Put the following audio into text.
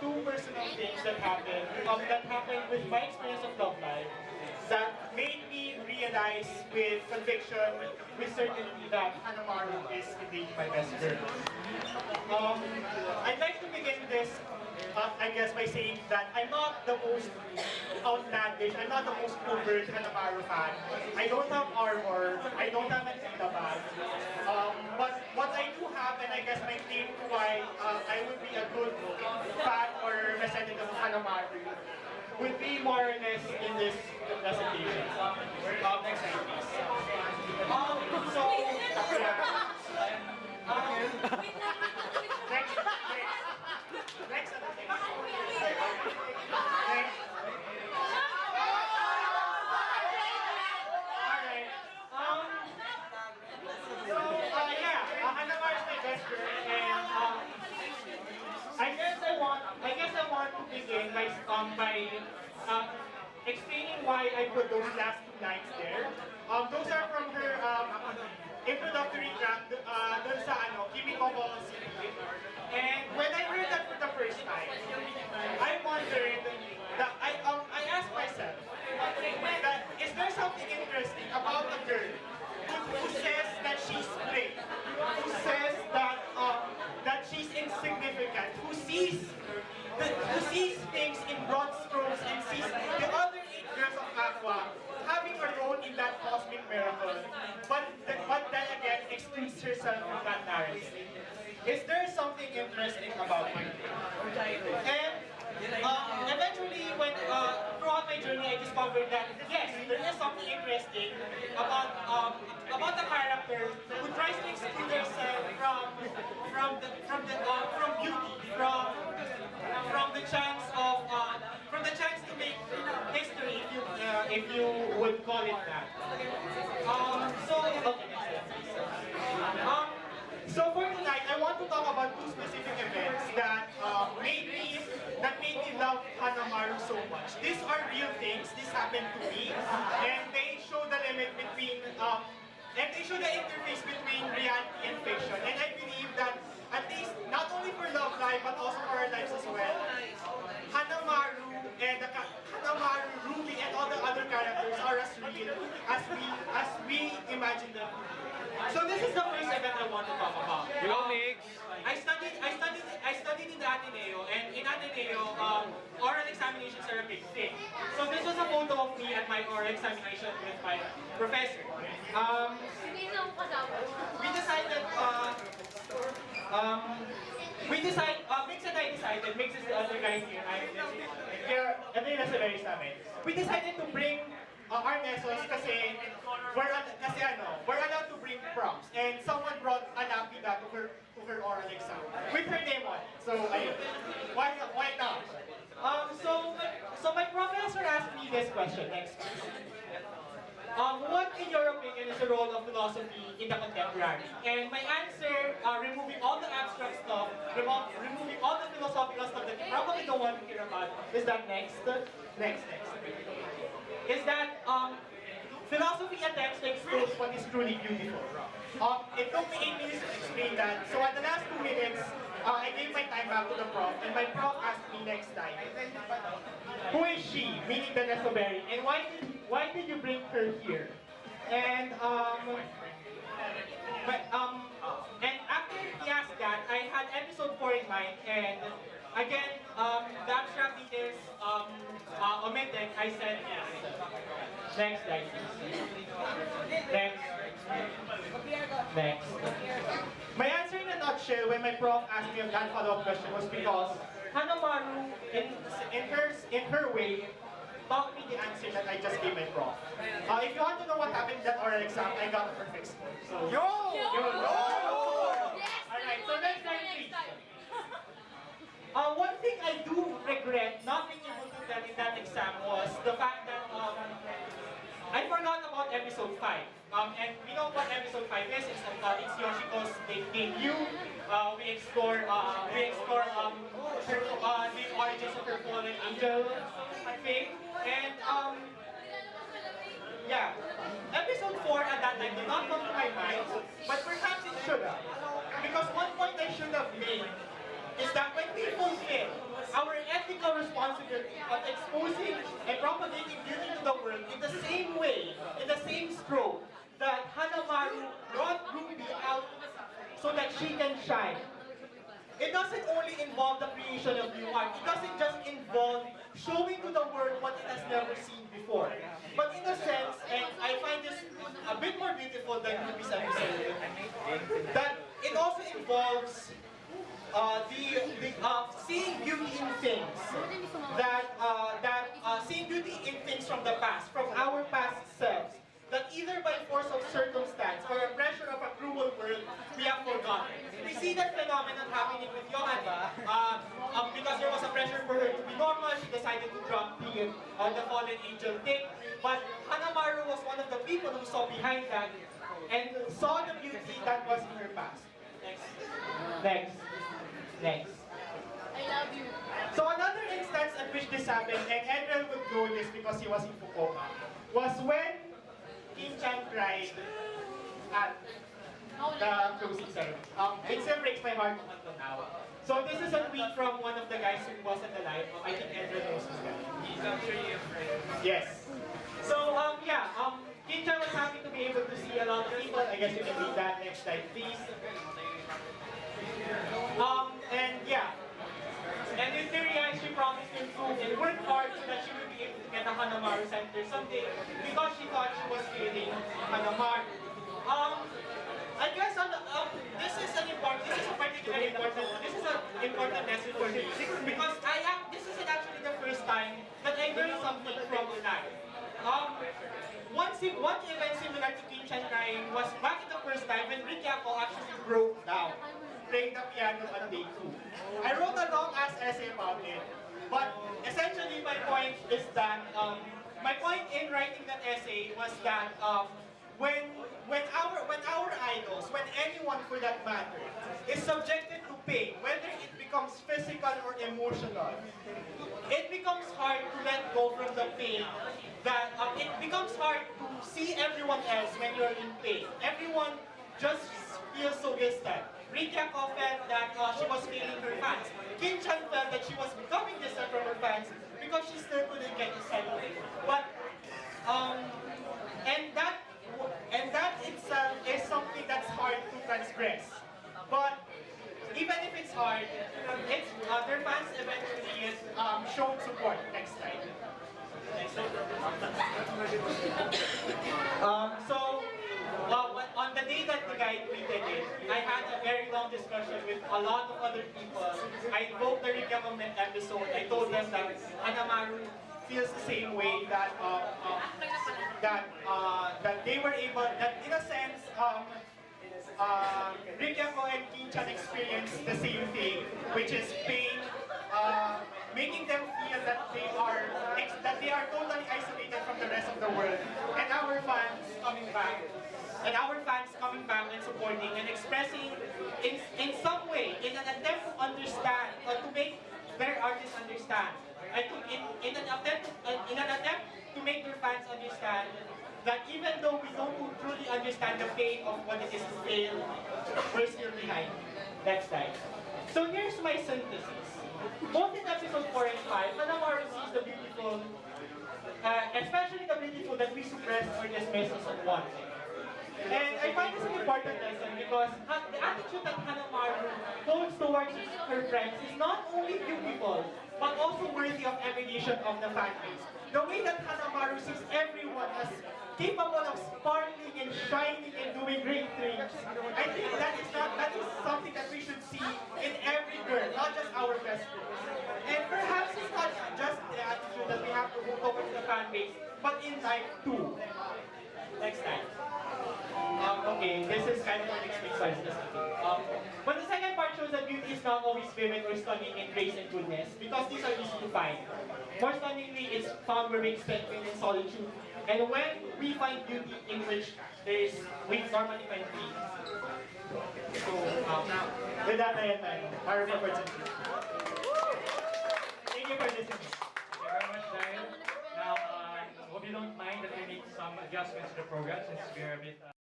two personal things that happened, um, that happened with my experience of Love Live that made me realize with conviction, with certainty that Hanamaru is indeed my best girl. Um, I'd like to begin this, uh, I guess, by saying that I'm not the most outlandish, I'm not the most overt Hanamaru fan. I don't have armor, I don't have an ita bag. But what I do have, and I guess my claim to why uh, I would be a good fan or representative of Hanamaru, would be more or less in this presentation. Um, next slide, please. Um, so, yeah. Um, next, next, next, next. Alright. Um, so, uh, yeah, uh, Hanamar is my best girl, and um, I guess I want, I guess I want to begin by, um, by uh, explaining those last two lines there. Um, those are from her um, introductory track, uh, sa ano, Kimi Kobo Secret. And when I heard that for the first time, I wondered that I um I asked myself, that is there something interesting about a girl who, who says that she's plain, who says that um that she's insignificant, who sees the, who sees things in broad strokes and sees the other eight girls of Aqours having a role in that cosmic miracle, but but then again excludes herself from that narrative. Is there interesting about her? And um, eventually, when uh, throughout my journey, I discovered that yes, there is something interesting about um, about the character who tries to exclude herself from from the from the uh, from beauty, from from the chance of uh, from the chance to make history, if you uh, if you would call it that. Happened to me, and they show the limit between um, and they show the interface between reality and fiction. And I believe that at least not only for love life but also for our lives as well, Hanamaru and the Hanamaru, Ruby, and all the other characters are as real as we as we imagine them. So this is the first event I want to talk about. Go, Mix! I studied, I studied, I studied in the Ateneo, and in Ateneo, um, oral examinations are a big thing. So this was a photo of me at my oral examination with my professor. Um, we decided, uh, um, we decided, uh, Mix and I decided, Mix is the other guy here, I'm here, and then nasa very sa amin. We decided to bring uh, our mesos kasi we're, kasi ano, we're allowed to bring prompts. And someone brought a lapida to her, to her oral exam with her name on. So. Why, why not? Um, so, so my professor asked me this question, next. Um, what, in your opinion, is the role of philosophy in the contemporary? And my answer, uh, removing all the abstract stuff, remo removing all the philosophical stuff that you probably don't want to hear about, is that next, next, next, is that um, philosophy attempts to expose what is truly beautiful. Um, it took me eight minutes to explain that. So at the last two minutes, uh, I gave my time back to the prof, and my prof asked me next time, who is she, meaning the Nesoberi, and why did, why did you bring her here? And um, but, um, and after he asked that, I had episode 4 in mind, and again, um, the abstract details um, uh, omitted, I said yes. Next slide. Next. Next. My answer in a nutshell when my prof asked me that follow-up question was because Hanamaru, in, in, her, in her way, taught me the answer that I just gave my prof. Uh, if you want to know what happened in that oral exam, I got a perfect score. So, yo! Yo! Alright, so next slide, please. Uh, one thing I do regret not being able to get in that exam was the fact that um, I forgot about episode 5. Um, and we know what episode 5 is. It's, uh, it's Yoshiko's de- debut. Uh, we explore, uh, we explore um, her, uh, the origins of her fallen angel thing. And um, yeah, episode 4 at that time did not come to my mind, but our ethical responsibility of exposing and propagating beauty to the world in the same way, in the same stroke, that Hanamaru brought Ruby out so that she can shine. It doesn't only involve the creation of new art. It doesn't just involve showing to the world what it has never seen before. But in a sense, and I find this a bit more beautiful than Ruby's episode, that it also involves uh, the, the uh, seeing beauty in things that uh, that uh, seeing beauty in things from the past, from our past selves, that either by force of circumstance or a pressure of a cruel world, we have forgotten. We see that phenomenon happening with Yohane. Uh, um, because there was a pressure for her to be normal, she decided to drop the, uh, the fallen angel thing. But Hanamaru was one of the people who saw behind that and saw the beauty that was in her past. Next. Next. Next. I love you. So another instance at which this happened, and Edwin would know this because he was in Fukuoka, was when Kim Chan cried at the closing ceremony. Um, it still breaks my heart until now. So this is a tweet from one of the guys who was at the live. I think Edwin knows this guy. He's actually a friend. Yes. So um, yeah, um, Kim Chan was happy to be able to see a lot of people. I guess you can read that next slide, please. Um, Because she thought she was failing Hanamaru. Um, I guess on the, um, this is an important, this is a particularly important, this is an important lesson for me because I am, this is actually the first time that I learned something from life. Um, one, one event similar to Kim Chan crying was back in the first time when Rikako actually broke down playing the piano on day two. I wrote a long ass essay about it, but essentially my point is that, um, my point in writing that essay was that um, when when our when our idols, when anyone for that matter, is subjected to pain, whether it becomes physical or emotional, it becomes hard to let go from the pain. That um, it becomes hard to see everyone else when you're in pain. Everyone just feels so distant. Rika felt that uh, she was failing her fans. Kim Chan felt that she was becoming distant from her fans because she still couldn't get to settle. But um, and that and that itself is something that's hard to transgress. But even if it's hard, it's, uh, their fans eventually is, um, showed support. Next time. Um, so, well, on the day that the guy tweeted it, I had a very long discussion with a lot of other people. I invoked the Rick Yamam episode. I told them that Feels the same way that um, um, that uh, that they were able that in a sense um, uh, Rick and Kim Chan experienced the same thing, which is pain, uh, making them feel that they are that they are totally isolated from the rest of the world, and our fans coming back, and our fans coming back and supporting and expressing in in some way in an attempt to understand or to make their artists understand. I think in, in an attempt uh, in an attempt to make your fans understand that even though we don't truly understand the pain of what it is to fail, we're still behind. Next slide. So here's my synthesis. Both in episode 4 and 5, Hanamaru sees the beautiful, uh, especially the beautiful that we suppress or dismiss as unwanted. And I find this an important lesson because the attitude that Hanamaru holds towards her friends is not only beautiful, but also worthy of emulation of the fan base. The way that Hanamaru sees everyone as capable of sparkling and shining and doing great things, I think that is not that is something that we should see in every girl, not just our best girls. And perhaps it's not just the attitude that we have to hold towards the fan base, but in life too. Next time. Um, okay, this is kind of an explain Um, but the second part shows that beauty is not always vivid or stunning in grace and goodness, because these are easy to find. More stunningly, it's found where we expect and solitude. And when we find beauty in which there is, we normally find peace. So, um, with that, I am Mario for Thank you for listening. Thank you very much, Daniel. Now, uh, hope you don't mind that we make some adjustments to the program since we're a bit. Uh,